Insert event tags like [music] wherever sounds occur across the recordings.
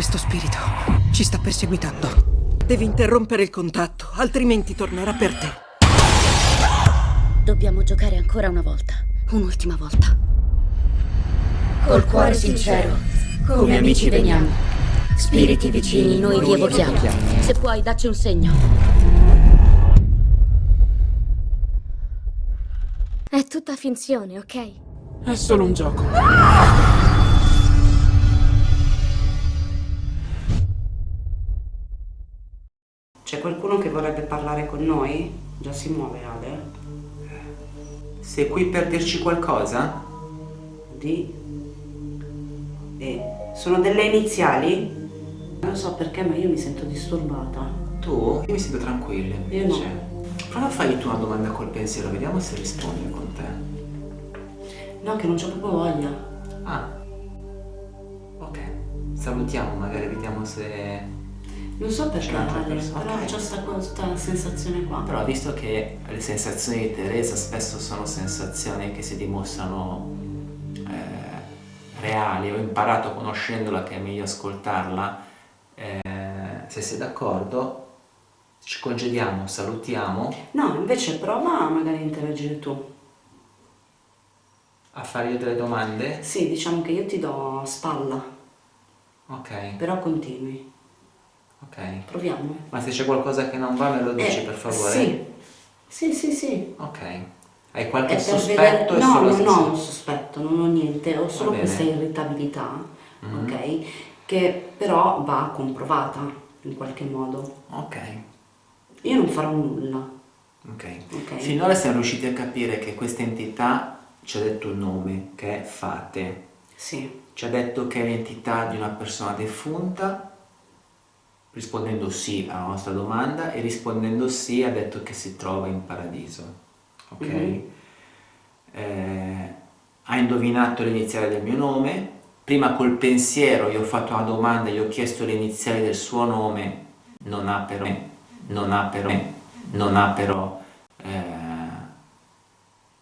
Questo spirito ci sta perseguitando. Devi interrompere il contatto, altrimenti tornerà per te. Dobbiamo giocare ancora una volta. Un'ultima volta. Col cuore sincero, come amici veniamo. Spiriti vicini, noi vi evochiamo. Se puoi, dacci un segno. È tutta finzione, ok? È solo un gioco. C'è qualcuno che vorrebbe parlare con noi? Già si muove Ale? Sei qui per dirci qualcosa? Di? E sono delle iniziali? Non so perché ma io mi sento disturbata. Tu? Io mi sento tranquilla Io invece. no. Prova a fargli tu una domanda col pensiero, vediamo se risponde con te. No, che non c'ho proprio voglia. Ah. Ok. Salutiamo, magari vediamo se... Non so perché C'è un'altra Ale, persona. però Ok. c'ho sta, questa sensazione qua. Però visto che le sensazioni di Teresa spesso sono sensazioni che si dimostrano eh, reali, ho imparato conoscendola che è meglio ascoltarla, eh, se sei d'accordo ci congediamo, salutiamo, No, invece prova a magari interagire tu. a fargli delle domande. Sì, diciamo che io ti do spalla, Ok, però continui. Ok. Proviamo. Ma se c'è qualcosa che non va me lo dici Eh, per favore? Sì. Sì, sì, sì. Ok. Hai qualche per sospetto? vedere- No, non se- ho un sospetto, non ho niente, ho solo questa irritabilità, Mhm. ok? Che però va comprovata in qualche modo. Ok, Io non farò nulla, ok. ok? Finora siamo riusciti a capire che questa entità ci ha detto il nome, che è Fate. Sì, Ci ha detto che è l'entità di una persona defunta, rispondendo sì alla nostra domanda, e rispondendo sì ha detto che si trova in paradiso. Ok? Mhm. Eh, ha indovinato l'iniziale del mio nome, prima col pensiero gli ho fatto una domanda, gli ho chiesto le iniziali del suo nome, non ha però, non ha però, non ha però eh,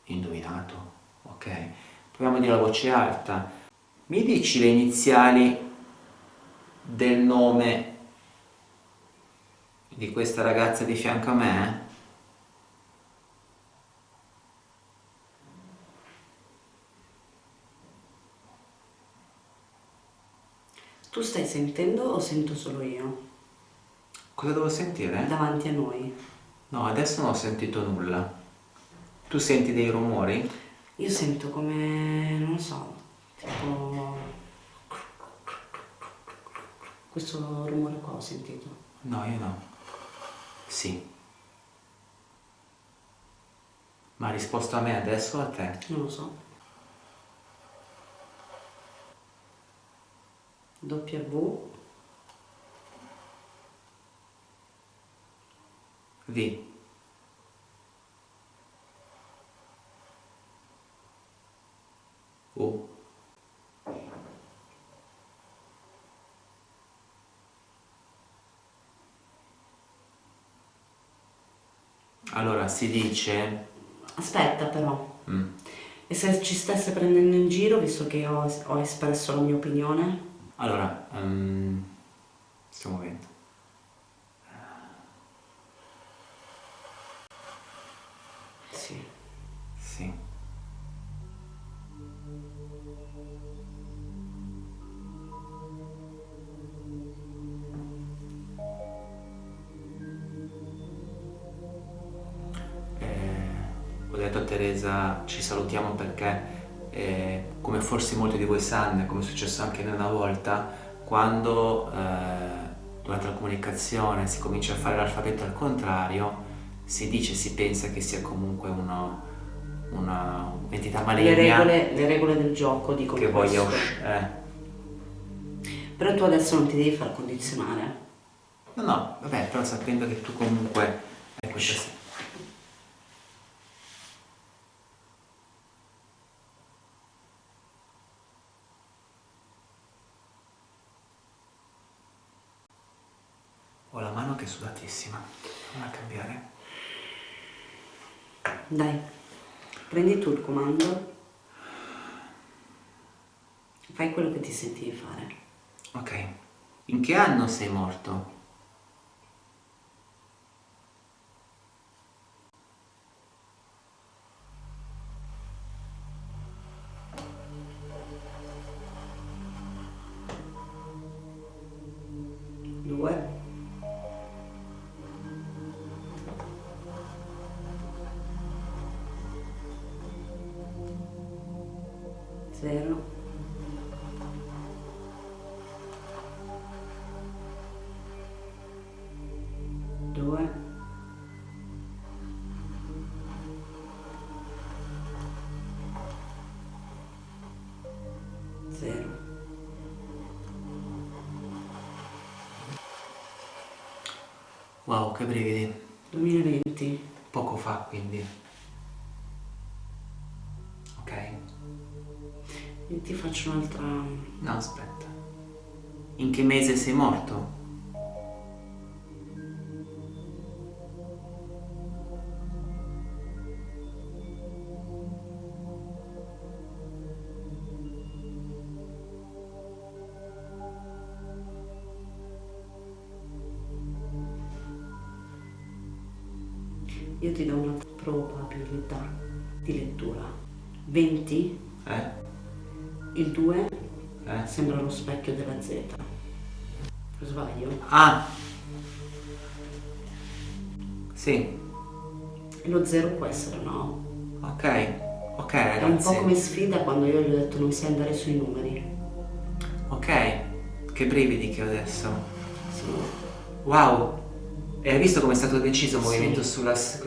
indovinato. Ok? Proviamo a dire a voce alta. Mi dici le iniziali del nome di questa ragazza di fianco a me? tu stai sentendo o sento solo io? Cosa devo sentire? Davanti a noi. No, adesso non ho sentito nulla. Tu senti dei rumori? Io sento come, non so, tipo... Questo rumore qua ho sentito. No, io no. Sì. Ma ha risposto a me adesso o a te? Non lo so. W V. U. Allora, si dice... Aspetta però, Mm. e se ci stesse prendendo in giro, visto che ho, ho espresso la mia opinione? Allora, ehm, stiamo vedendo. Sì. Sì. Detto a Teresa ci salutiamo perché eh, come forse molti di voi sanno, come è successo anche noi una volta, quando eh, durante la comunicazione si comincia a fare l'alfabeto al contrario, si dice, si pensa che sia comunque un'entità Le maligna regole, le regole del gioco dicono che voglia questo. uscire. Però tu adesso non ti devi far condizionare. No, no, vabbè, però sapendo che tu comunque hai questa... Ho la mano sudatissima. Non a cambiare. Dai, prendi tu il comando. Fai quello che ti senti di fare. Ok. In che anno sei morto? Due. Zero. Wow, che brividi. 2020. Poco fa, quindi. Ok? Io ti faccio un'altra... No, aspetta. In che mese sei morto? Io ti do una probabilità di lettura. 20, Eh? il 2 Eh? sembra lo specchio della Z. Sbaglio? Ah! Sì, E lo 0 può essere no. ok. Ok, È un po' ragazzi. come sfida quando io gli ho detto non sai andare sui numeri. Ok, che brividi che ho adesso. Sì. Wow! E hai visto come è stato deciso il Sì. movimento sulla... s-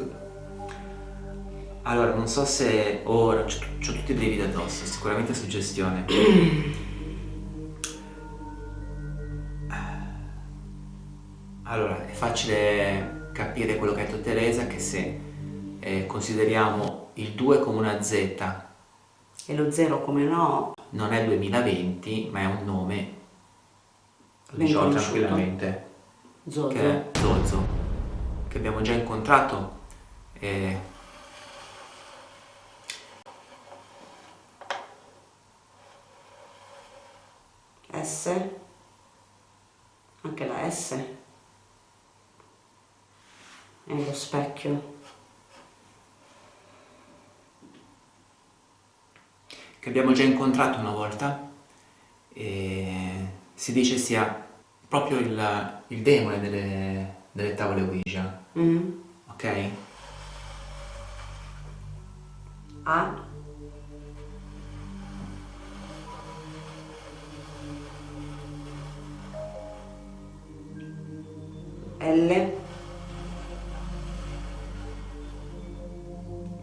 Allora, non so se ora... C'ho tutti i brividi addosso, sicuramente suggestione. [clears throat] Allora, è facile capire quello che ha detto Teresa che se eh, consideriamo il 2 come una Z E lo 0 come no, non è 2020 ma è un nome lo diciamo tranquillamente Zozo. che è Zozzo che abbiamo già incontrato e S. Anche la S. È lo specchio. che abbiamo già incontrato una volta e si dice sia proprio il, il demone delle, delle tavole Ouija Mm. ok? A. L.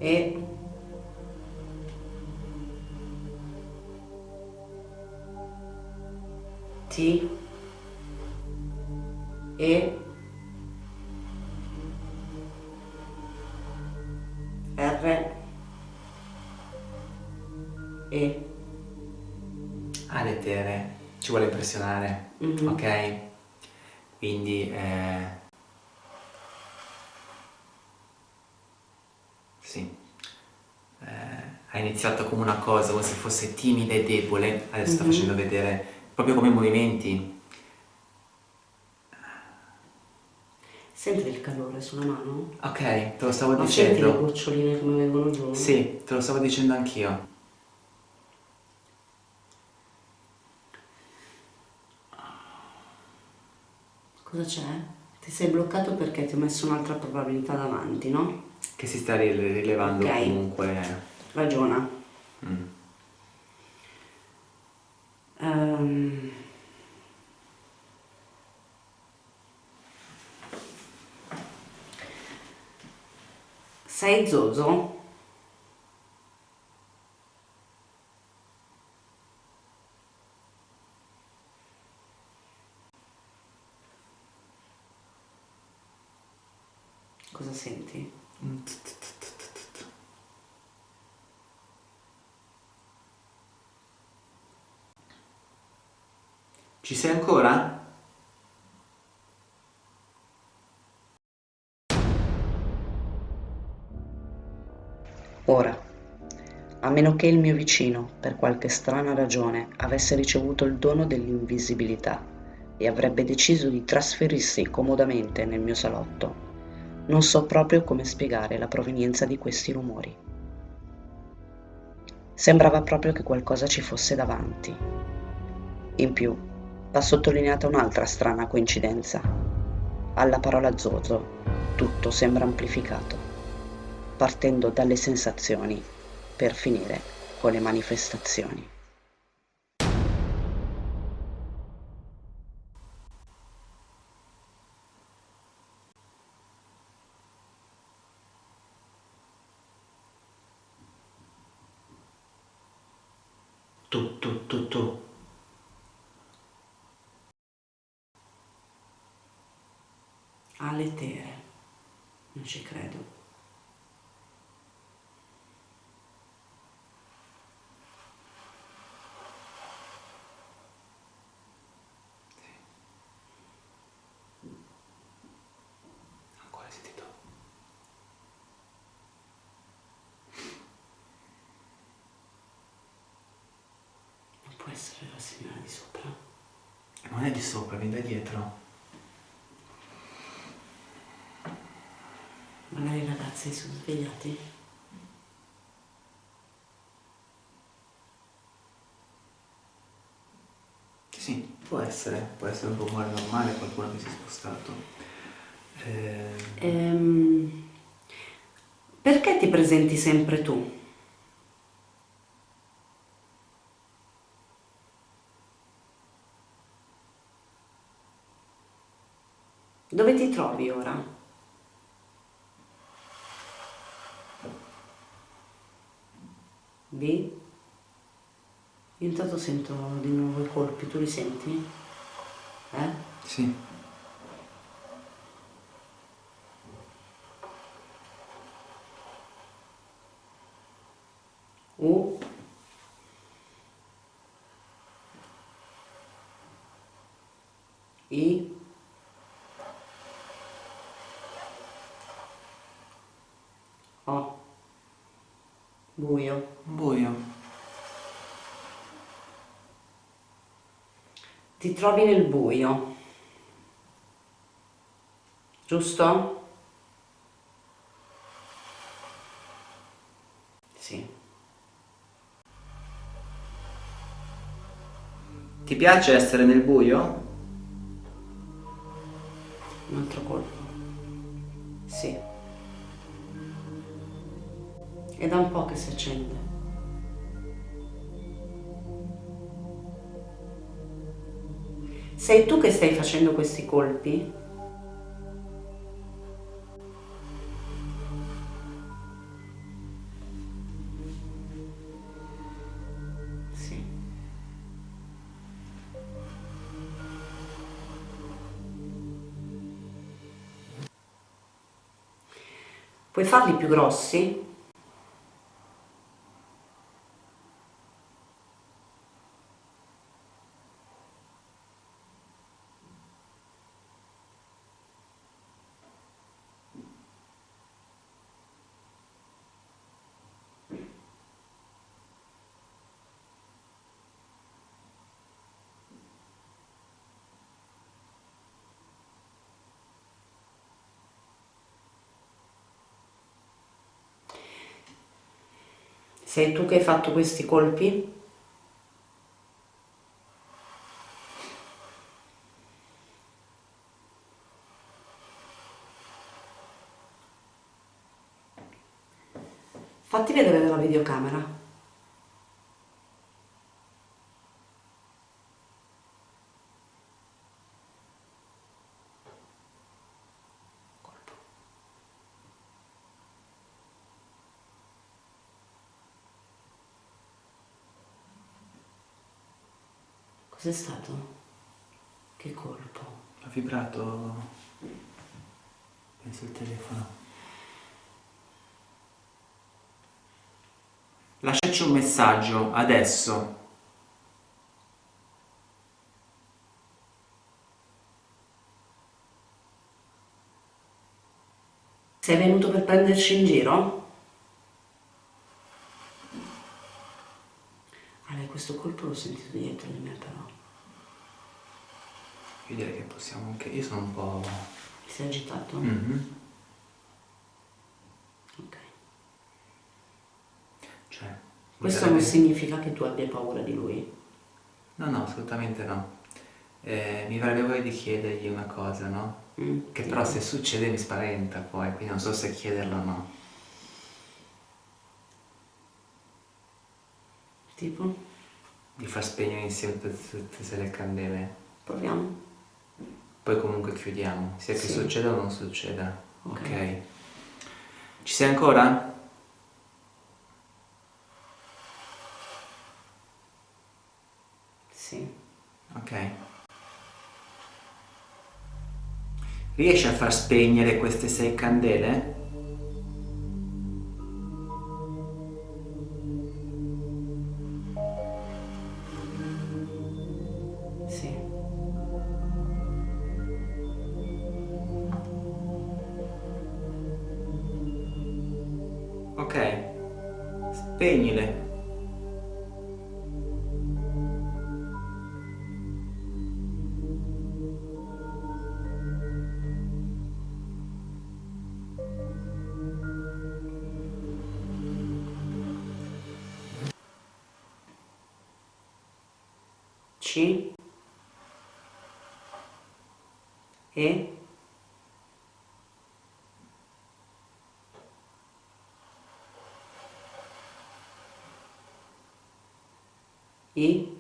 E. T. E. R. E. Ah, le tere, ci vuole impressionare, Mhm. ok? Quindi, eh, sì, Eh, ha iniziato come una cosa, come se fosse timida e debole, adesso sta Mhm. facendo vedere proprio come i movimenti. Senti il calore sulla mano? Ok, te lo stavo Ma senti le dicendo. goccioline come vengono giù? Sì, te lo stavo dicendo anch'io. Cosa c'è? Ti sei bloccato perché ti ho messo un'altra probabilità davanti, no? Che si sta rile- rilevando Ok. comunque. Ragiona. Mm. Ehm. Sei Zozo? Cosa senti? Ci sei ancora? Ora, a meno che il mio vicino, per qualche strana ragione, avesse ricevuto il dono dell'invisibilità, e avrebbe deciso di trasferirsi comodamente nel mio salotto, non so proprio come spiegare la provenienza di questi rumori. Sembrava proprio che qualcosa ci fosse davanti. In più, va sottolineata un'altra strana coincidenza. Alla parola zozo, tutto sembra amplificato, partendo dalle sensazioni per finire con le manifestazioni. Tu, tu, tu, tu. Alle tere. Non ci credo. Essere la signora di sopra. Non è di sopra, viene da dietro. Magari i ragazzi si sono svegliati. Sì, può essere, può essere un rumore normale, qualcuno che si è spostato. Eh, Ehm, perché ti presenti sempre tu? Dove ti trovi ora? B? Io intanto sento di nuovo i colpi, tu li senti? Eh? sì, U I buio buio. ti trovi nel buio giusto? sì Ti piace essere nel buio? un altro colpo sì è da un po' che si accende sei tu che stai facendo questi colpi? Puoi farli più grossi? Sei tu che hai fatto questi colpi? Fatti vedere dalla videocamera. Cos'è stato? Che colpo? Ha vibrato. Penso il telefono. Lasciaci un messaggio adesso. Sei venuto per prenderci in giro? Ale, questo colpo l'ho sentito dietro di me però. Io direi che possiamo anche... Io sono un po'... Ti sei agitato? Mhm. Ok. Cioè... Questo non significa che tu abbia paura di lui. No, no, assolutamente no. Eh, mi verrebbe voglia di chiedergli una cosa, no? Mm, Che però se succede mi spaventa poi, quindi non so se chiederla o no. Tipo? Di far spegnere insieme tutte, tutte le candele. Proviamo? Poi comunque chiudiamo, sia che Sì. succeda o non succeda. Ok. ok. Ci sei ancora? Sì. Ok. Riesci a far spegnere queste sei candele? Spegnile. C. E. I.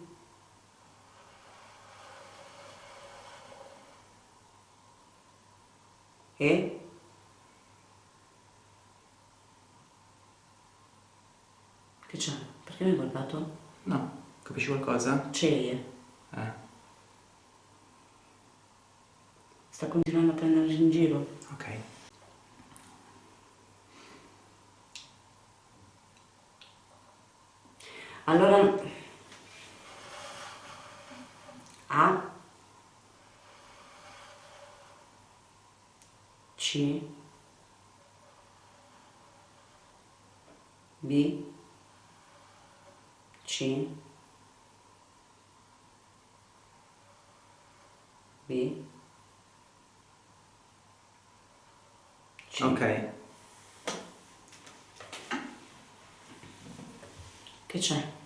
E. Che c'è? Perché mi hai guardato? No, capisci qualcosa? C'è. Eh, Sta continuando a prenderci in giro. ok. Allora A C. B. C. B. C. Ok. Che c'è?